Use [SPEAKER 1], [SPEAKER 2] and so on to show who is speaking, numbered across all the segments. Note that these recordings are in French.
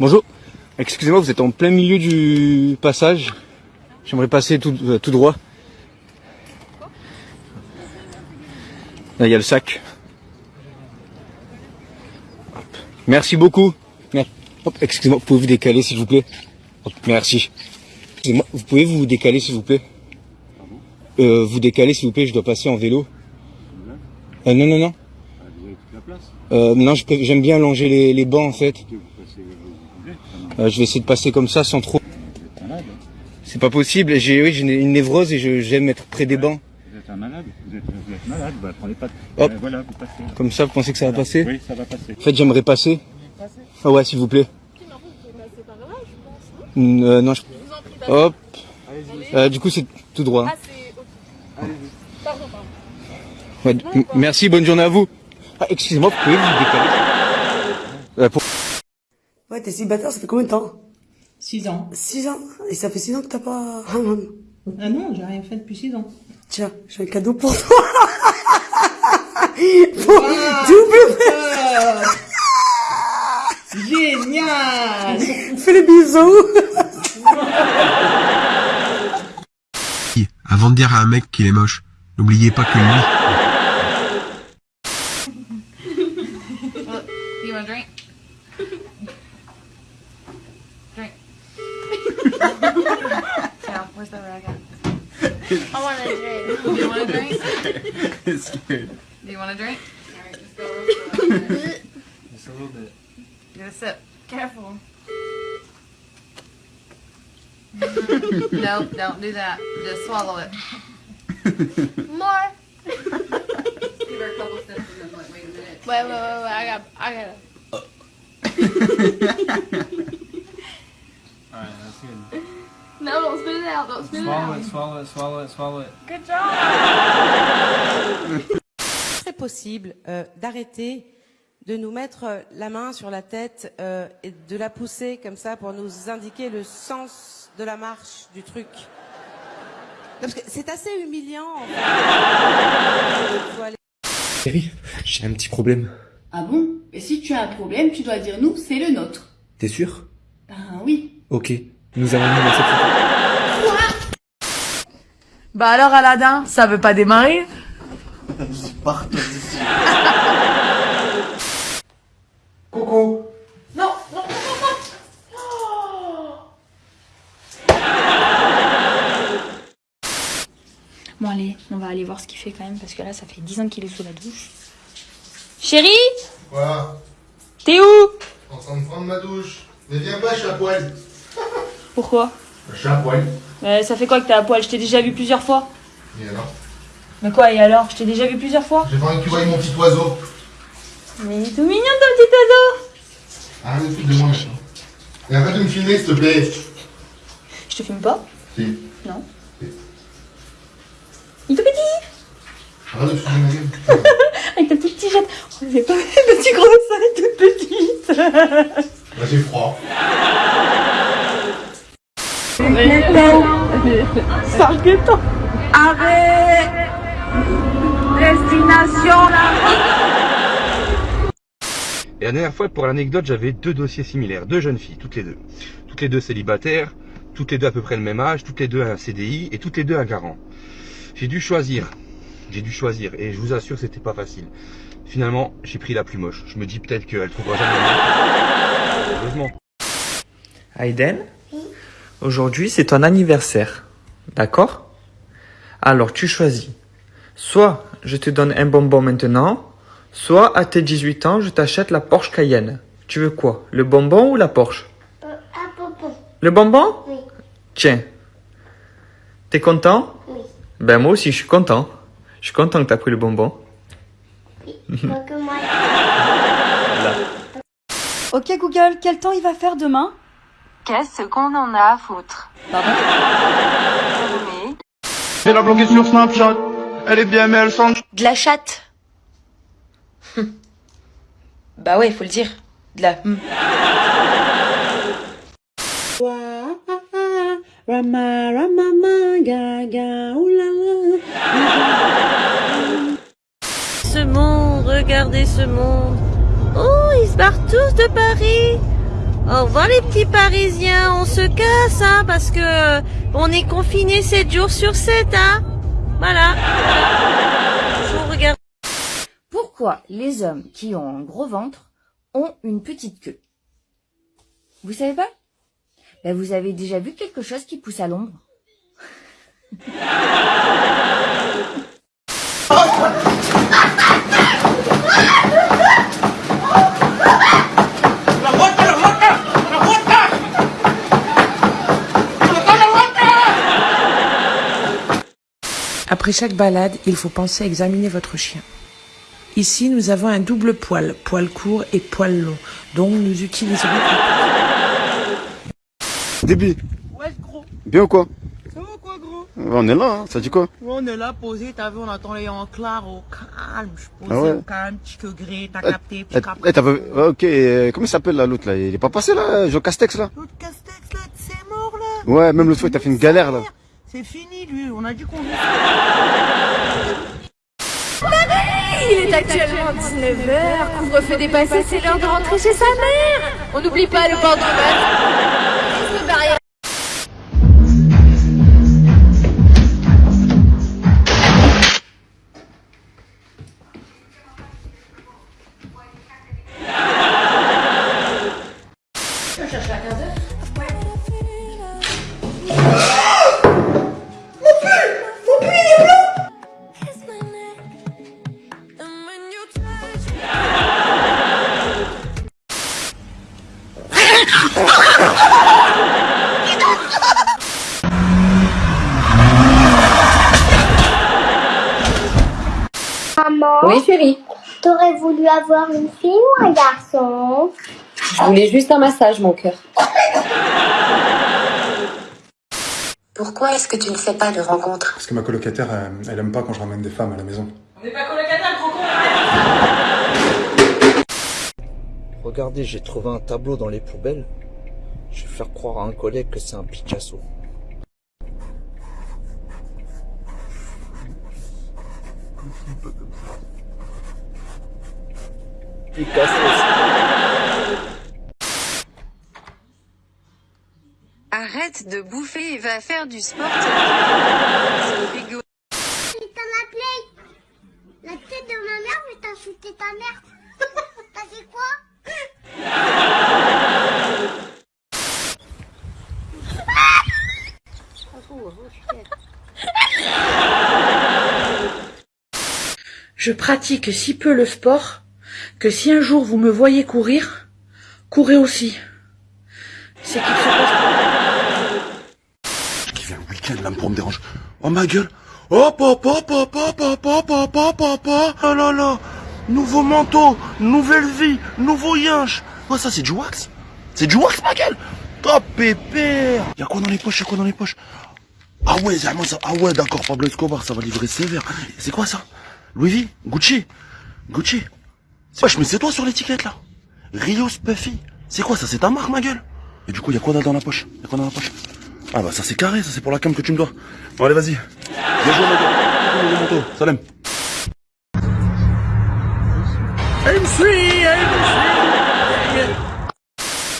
[SPEAKER 1] Bonjour. Excusez-moi, vous êtes en plein milieu du passage. J'aimerais passer tout, euh, tout droit. Là, il y a le sac. Hop. Merci beaucoup. Hop, excusez-moi, pouvez vous décaler s'il vous plaît? Hop, Merci. Excusez-moi, vous pouvez vous décaler s'il vous plaît? Euh, Vous décaler s'il vous plaît, je dois passer en vélo. Euh, non, non, non. Euh, non, j'aime bien allonger les, les bancs en fait. Euh, je vais essayer de passer comme ça sans trop. C'est pas possible. J'ai oui, j'ai une- névrose et je- j'aime être près des bancs.
[SPEAKER 2] Vous êtes un malade, vous êtes, vous êtes malade, bah prenez pas de...
[SPEAKER 1] Hop.
[SPEAKER 2] Euh, voilà, vous passez.
[SPEAKER 1] Comme ça, vous pensez que ça va passer
[SPEAKER 2] Oui, ça va passer.
[SPEAKER 1] En fait, j'aimerais passer. Ah ouais, s'il vous plaît. Mm, euh, non, je... Hop. Euh, du coup, c'est tout droit. hein. Ouais, m- merci, bonne journée à vous. Ah, excusez-moi, vous pouvez vous décaler Euh, pour-
[SPEAKER 3] Ouais, t'es célibataire, ça fait combien de temps?
[SPEAKER 4] 6 ans.
[SPEAKER 3] 6 ans? Et ça fait 6 ans que t'as pas...
[SPEAKER 4] Ah non, j'ai rien fait depuis 6 ans.
[SPEAKER 3] Tiens, j'ai un cadeau pour toi. Pour- Double
[SPEAKER 4] Génial
[SPEAKER 3] Fais les bisous
[SPEAKER 5] Avant de dire à un mec qu'il est moche, n'oubliez pas que lui,
[SPEAKER 6] You want a drink? Yeah, where's the rag at?
[SPEAKER 7] I want a drink.
[SPEAKER 6] Do you want a drink?
[SPEAKER 2] it's good.
[SPEAKER 6] Do you want a drink? Alright, just go real slow.
[SPEAKER 2] Just a little bit.
[SPEAKER 6] Get a sip.
[SPEAKER 7] Careful.
[SPEAKER 6] Nope, don't do that. Just swallow it.
[SPEAKER 7] More.
[SPEAKER 6] Give her a couple sips and then like, wait a minute.
[SPEAKER 7] Wait, wait, wait, wait. I got, I got.
[SPEAKER 2] Good.
[SPEAKER 7] No, don't spit it out. Don't spit it
[SPEAKER 2] Swallow
[SPEAKER 7] out.
[SPEAKER 2] it, swallow it, swallow it, swallow it.
[SPEAKER 7] Good job.
[SPEAKER 8] serait possible euh, d'arrêter de nous mettre euh, la main sur la tête euh, et de la pousser comme ça pour nous indiquer le sens de la marche du truc Parce que c'est assez humiliant. En fait. Faut aller-
[SPEAKER 9] Chérie, j'ai un petit problème.
[SPEAKER 10] Ah bon? Et si tu as un problème, tu dois dire nous, c'est le nôtre.
[SPEAKER 9] T'es sûr
[SPEAKER 10] Ben oui.
[SPEAKER 9] Ok. Nous allons nous lancer
[SPEAKER 11] Bah alors Aladdin, ça veut pas démarrer
[SPEAKER 3] Coucou
[SPEAKER 7] Non, non, non, non, non.
[SPEAKER 12] Bon allez, on va aller voir ce qu'il fait quand même parce que là ça fait 10 ans qu'il est sous la douche. Chérie
[SPEAKER 13] Quoi?
[SPEAKER 12] T'es où?
[SPEAKER 13] En train de prendre ma douche. Mais viens pas, je suis à poil.
[SPEAKER 12] Pourquoi
[SPEAKER 13] Je suis à poil.
[SPEAKER 12] Euh, Ça fait quoi que t'es à poil? Je t'ai déjà vu plusieurs fois.
[SPEAKER 13] Et alors?
[SPEAKER 12] Mais quoi et alors? Je t'ai déjà vu plusieurs fois.
[SPEAKER 13] J'ai pas envie que tu voyes mon petit oiseau.
[SPEAKER 12] Mais il est tout mignon ton petit oiseau
[SPEAKER 13] Arrête de te. Et arrête de me filmer, s'il te plaît.
[SPEAKER 12] Je te filme pas
[SPEAKER 13] Si.
[SPEAKER 12] Non. Il est tout petit
[SPEAKER 13] Arrête de ma gueule.
[SPEAKER 12] Avec ta petite jette. Oh, pas le petit gros ça est toute petite
[SPEAKER 13] Là, j'ai froid.
[SPEAKER 11] Arrête Destination la
[SPEAKER 1] Et la dernière fois, pour l'anecdote, j'avais deux dossiers similaires, deux jeunes filles, toutes les deux. Toutes les deux célibataires, toutes les deux à peu près le même âge, toutes les deux un CDI et toutes les deux un garant. J'ai dû choisir. J'ai dû choisir et je vous assure c'était pas facile. Finalement, j'ai pris la plus moche. Je me dis peut-être qu'elle trouvera jamais. Heureusement.
[SPEAKER 9] Aiden Aujourd'hui, c'est ton anniversaire. D'accord? Alors, tu choisis. Soit je te donne un bonbon maintenant, soit à tes 18 ans, je t'achète la Porsche Cayenne. Tu veux quoi? Le bonbon ou la Porsche?
[SPEAKER 7] Un bonbon.
[SPEAKER 9] Le bonbon?
[SPEAKER 7] Oui.
[SPEAKER 9] Tiens. T'es content?
[SPEAKER 7] Oui.
[SPEAKER 9] Ben moi aussi, je suis content. Je suis content que t'as pris le bonbon.
[SPEAKER 7] Pas que moi.
[SPEAKER 12] Ok Google, quel temps il va faire demain?
[SPEAKER 6] Qu'est-ce qu'on en a à foutre?
[SPEAKER 12] Pardon
[SPEAKER 2] C'est la bloquer sur Snapchat. Elle est bien, mais elle sent.
[SPEAKER 12] De la chatte. bah ouais, faut le dire. De la... hmm.
[SPEAKER 8] Rama, rama, ma, gaga, oulala. Ce monde, regardez ce monde. Oh, ils se barrent tous de Paris.
[SPEAKER 14] Au revoir les petits parisiens, on se casse hein, parce que on est confinés 7 jours sur 7 hein. Voilà.
[SPEAKER 15] Pourquoi les hommes qui ont un gros ventre ont une petite queue? Vous savez pas? Ben, Vous avez déjà vu quelque chose qui pousse à l'ombre
[SPEAKER 16] Après chaque balade, il faut penser à examiner votre chien. Ici, nous avons un double poil, poil court et poil long, dont nous utiliserons...
[SPEAKER 17] Début.
[SPEAKER 8] Ouais, gros.
[SPEAKER 17] Bien ou quoi?
[SPEAKER 8] Ça va quoi, gros?
[SPEAKER 17] On est là, hein. ça dit quoi?
[SPEAKER 8] Ouais, on est là, posé, t'as vu, on attend les en clair, au calme. Je suis posé
[SPEAKER 17] Ah ouais?
[SPEAKER 8] au calme, petit que gris, t'as capté,
[SPEAKER 17] Eh,
[SPEAKER 8] petit cap.
[SPEAKER 17] eh, t'as pas vu- Ok, euh, comment il s'appelle là l'autre là? Il est pas passé là, Jean Castex là?
[SPEAKER 8] Castex, là, c'est mort, là.
[SPEAKER 17] Ouais, même l'autre fois il t'a fait une galère là.
[SPEAKER 8] C'est fini, lui, on a dit qu'on
[SPEAKER 11] Il est actuellement 19h, couvre-feu dépassé, c'est l'heure de rentrer chez sa mère. On n'oublie pas le port du masque. Reste barrière.
[SPEAKER 18] Maman
[SPEAKER 11] Oui, chérie.
[SPEAKER 18] T'aurais voulu avoir une fille ou un garçon?
[SPEAKER 11] Je voulais juste un massage, mon cœur.
[SPEAKER 19] Pourquoi est-ce que tu ne fais pas de rencontres?
[SPEAKER 9] Parce que ma colocataire, elle, elle aime pas quand je ramène des femmes à la maison.
[SPEAKER 8] On n'est pas colocataire, gros con.
[SPEAKER 20] Regardez, j'ai trouvé un tableau dans les poubelles. Je vais faire croire à un collègue que c'est un Picasso.
[SPEAKER 19] Arrête de bouffer et va faire du sport.
[SPEAKER 18] La tête de ma mère, mais t'as shooté ta mère T'as fait quoi?
[SPEAKER 16] Je pratique si peu le sport que si un jour vous me voyez courir, courez aussi. C'est qu'il se passe...
[SPEAKER 21] Qui vient le week-end là pour me déranger. Oh ma gueule. Hop hop hop hop hop hop Oh là là. Nouveau manteau, nouvelle vie, nouveau yinche. Oh ça c'est du wax. C'est du wax ma gueule. Oh pépère. Y'a quoi dans les poches Y'a quoi dans les poches? Ah ouais, ça. Ah ouais, d'accord, Pablo Escobar, ça va livrer sévère. C'est quoi ça? Louis V Gucci Gucci Wesh, mais c'est toi sur l'étiquette là Rio Spuffy C'est quoi ça C'est ta marque ma gueule Et du coup, y'a quoi dans la poche Y'a quoi dans la poche Ah bah ça c'est carré, ça c'est pour la cam que tu me dois. Bon allez vas-y. Bien joué ma gueule. Salam.
[SPEAKER 8] I'm free.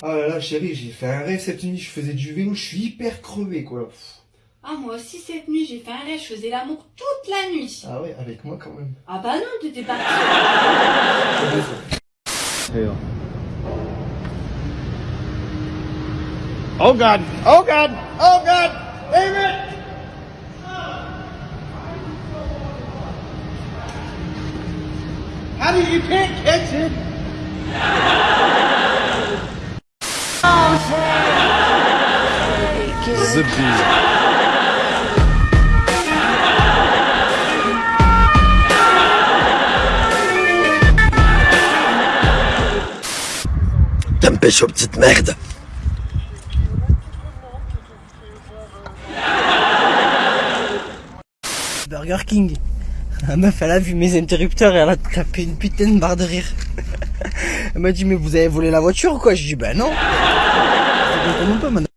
[SPEAKER 22] Ah là là, chérie, j'ai fait un rêve cette nuit, je faisais du vélo, je suis hyper crevé quoi.
[SPEAKER 12] Ah, moi aussi, cette nuit, j'ai fait un rêve, je faisais l'amour toute la nuit.
[SPEAKER 22] Ah ouais, avec moi quand même.
[SPEAKER 12] Ah bah non, t'étais parti.
[SPEAKER 23] Oh God! Oh God! Oh God! Amen! How do you can't catch it?
[SPEAKER 21] T'aimes pêcher aux petites merdes.
[SPEAKER 8] Burger King. La meuf, elle a vu mes interrupteurs et elle a tapé une putain de barre de rire. Elle m'a dit, mais vous avez volé la voiture ou quoi? Je dis, bah non. Pas, madame?